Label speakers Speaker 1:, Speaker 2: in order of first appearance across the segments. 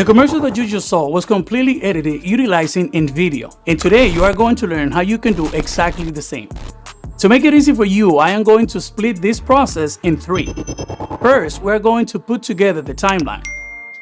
Speaker 1: The commercial that you just saw was completely edited utilizing InVideo, and today you are going to learn how you can do exactly the same. To make it easy for you, I am going to split this process in three. First, we are going to put together the timeline.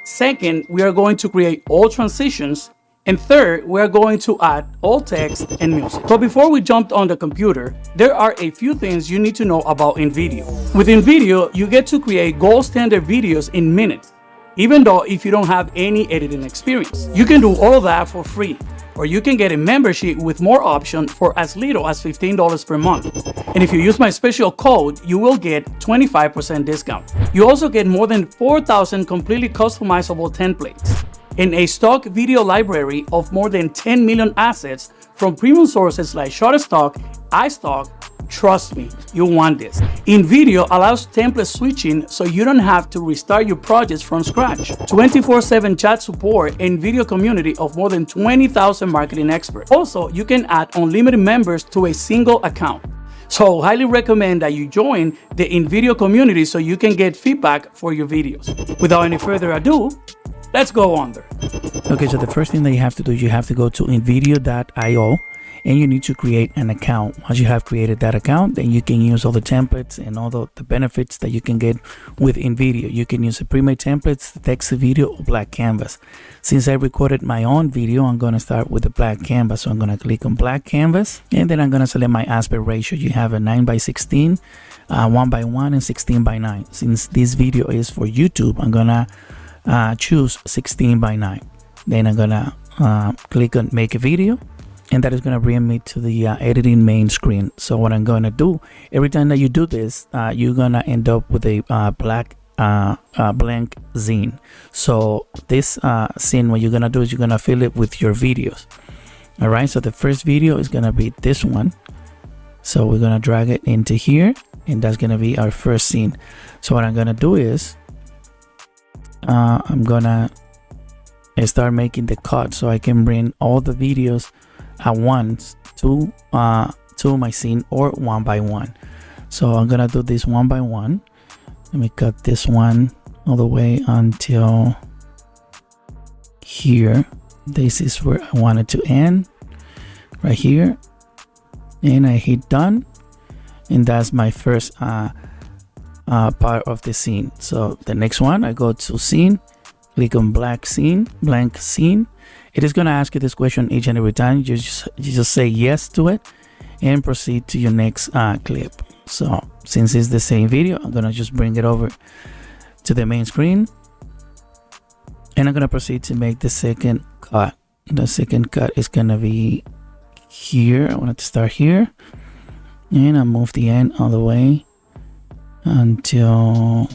Speaker 1: Second, we are going to create all transitions. And third, we are going to add all text and music. But before we jump on the computer, there are a few things you need to know about InVideo. With InVideo, you get to create gold standard videos in minutes, even though if you don't have any editing experience. You can do all that for free or you can get a membership with more options for as little as $15 per month. And if you use my special code, you will get 25% discount. You also get more than 4,000 completely customizable templates and a stock video library of more than 10 million assets from premium sources like Shutterstock, iStock, Trust me, you want this. InVideo allows template switching so you don't have to restart your projects from scratch. 24-7 chat support and video community of more than 20,000 marketing experts. Also, you can add unlimited members to a single account. So highly recommend that you join the InVideo community so you can get feedback for your videos. Without any further ado, let's go on there.
Speaker 2: Okay, so the first thing that you have to do is you have to go to invideo.io and you need to create an account. Once you have created that account then you can use all the templates and all the, the benefits that you can get with InVideo you can use the pre-made templates text video or black canvas. Since I recorded my own video I'm going to start with the black canvas. So I'm going to click on black canvas and then I'm going to select my aspect ratio. You have a 9 by 16 uh, 1 by 1 and 16 by 9 since this video is for YouTube I'm gonna uh, choose 16 by 9 then I'm gonna uh, click on make a video and that is going to bring me to the uh, editing main screen. So what i'm going to do every time that you do this uh, you're going to end up with a uh, black uh, uh, blank zine. So this uh, scene what you're going to do is you're going to fill it with your videos. All right so the first video is going to be this one. So we're going to drag it into here and that's going to be our first scene. So what i'm going to do is i'm to start making the cut so i can bring all the videos at once to uh to my scene or one by one. So i'm gonna do this one by one. Let me cut this one all the way until here. This is where i want it to end right here. And i hit done. And that's my first uh, uh, part of the scene. So the next one i go to scene click on black scene blank scene it is going to ask you this question each and every time. You just, you just say yes to it and proceed to your next uh, clip. So since it's the same video, I'm going to just bring it over to the main screen. And I'm going to proceed to make the second cut. The second cut is going to be here. I want it to start here. And I move the end all the way until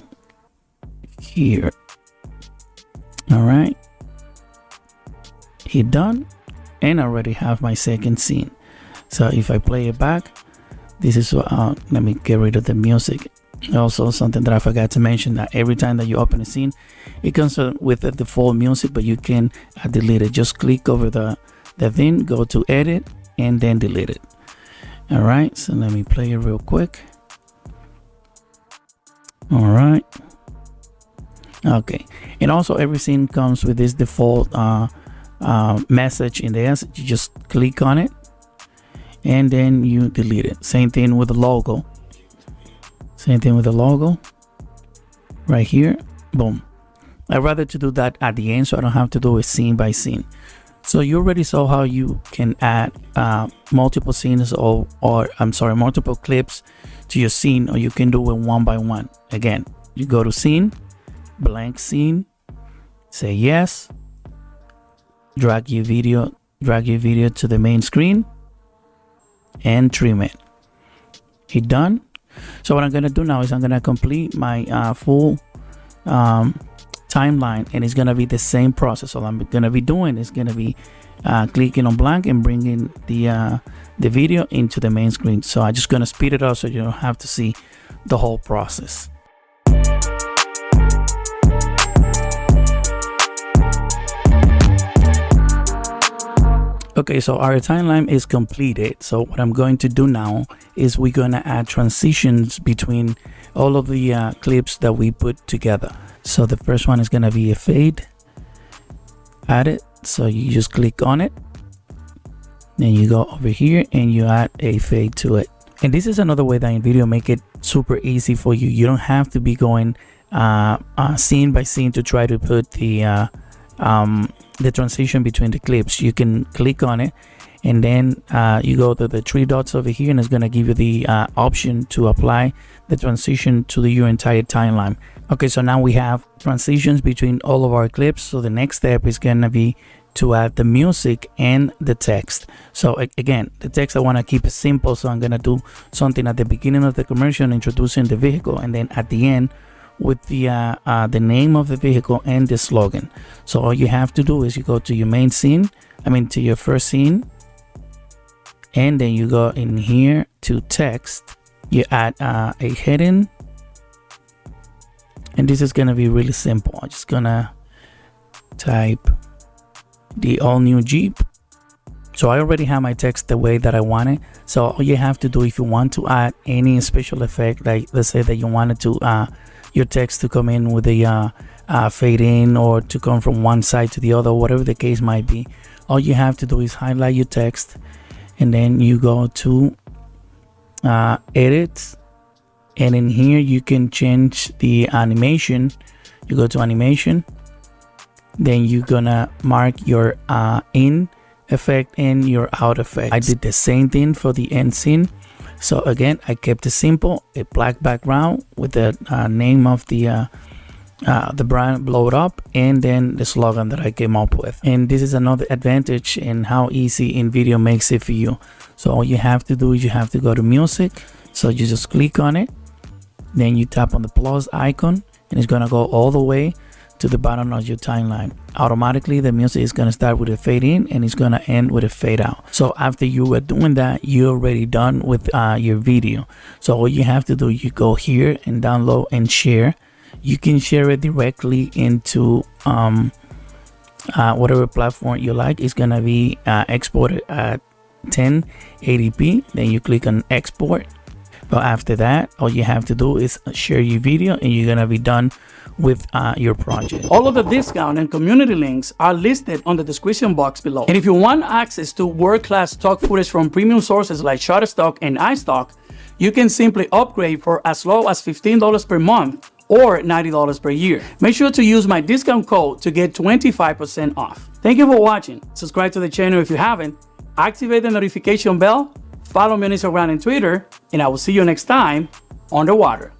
Speaker 2: here. All right. Hit done and I already have my second scene. So if I play it back this is uh, let me get rid of the music. Also something that I forgot to mention that every time that you open a scene it comes with the default music but you can uh, delete it. Just click over the the thing go to edit and then delete it. All right. So let me play it real quick. All right okay. And also every scene comes with this default uh, uh, message in there. So you just click on it and then you delete it. Same thing with the logo. Same thing with the logo. Right here. Boom. I rather to do that at the end so i don't have to do it scene by scene. So you already saw how you can add uh, multiple scenes or, or I'm sorry, multiple clips to your scene or you can do it one by one. Again, you go to scene, blank scene, say yes, drag your video drag your video to the main screen and trim it. Hit done. So what i'm gonna do now is i'm gonna complete my uh, full um, timeline and it's gonna be the same process. All i'm gonna be doing is gonna be uh, clicking on blank and bringing the uh, the video into the main screen. So i'm just gonna speed it up so you don't have to see the whole process Okay, so our timeline is completed. So what I'm going to do now is we're going to add transitions between all of the uh, clips that we put together. So the first one is going to be a fade. add it so you just click on it then you go over here and you add a fade to it and this is another way that InVideo make it super easy for you you don't have to be going uh, uh, scene by scene to try to put the uh, um, the transition between the clips. You can click on it and then uh, you go to the three dots over here and it's going to give you the uh, option to apply the transition to the, your entire timeline. Okay so now we have transitions between all of our clips. So the next step is going to be to add the music and the text. So again the text i want to keep it simple so i'm going to do something at the beginning of the commercial introducing the vehicle and then at the end with the uh, uh, the name of the vehicle and the slogan. So all you have to do is you go to your main scene i mean to your first scene and then you go in here to text. You add uh, a heading and this is gonna be really simple. I'm just gonna type the all new jeep. So i already have my text the way that i want it. So all you have to do if you want to add any special effect like let's say that you wanted to uh your text to come in with a uh, uh, fade in or to come from one side to the other whatever the case might be. All you have to do is highlight your text and then you go to uh, edit and in here you can change the animation. You go to animation then you're gonna mark your uh, in effect and your out effect I did the same thing for the end scene so again I kept it simple a black background with the uh, name of the uh, uh, the brand blow it up and then the slogan that I came up with. And this is another advantage in how easy InVideo makes it for you. So all you have to do is you have to go to music. So you just click on it. Then you tap on the plus icon and it's gonna go all the way to the bottom of your timeline. Automatically the music is going to start with a fade in and it's going to end with a fade out. So after you were doing that you're already done with uh, your video. So all you have to do you go here and download and share. You can share it directly into um, uh, whatever platform you like. It's gonna be uh, exported at 1080p then you click on export but after that all you have to do is share your video and you're gonna be done with uh, your project.
Speaker 1: All of the discount and community links are listed on the description box below. And if you want access to world-class stock footage from premium sources like Shutterstock and iStock, you can simply upgrade for as low as $15 per month or $90 per year. Make sure to use my discount code to get 25% off. Thank you for watching. Subscribe to the channel if you haven't. Activate the notification bell. Follow me on Instagram and Twitter. And I will see you next time on the water.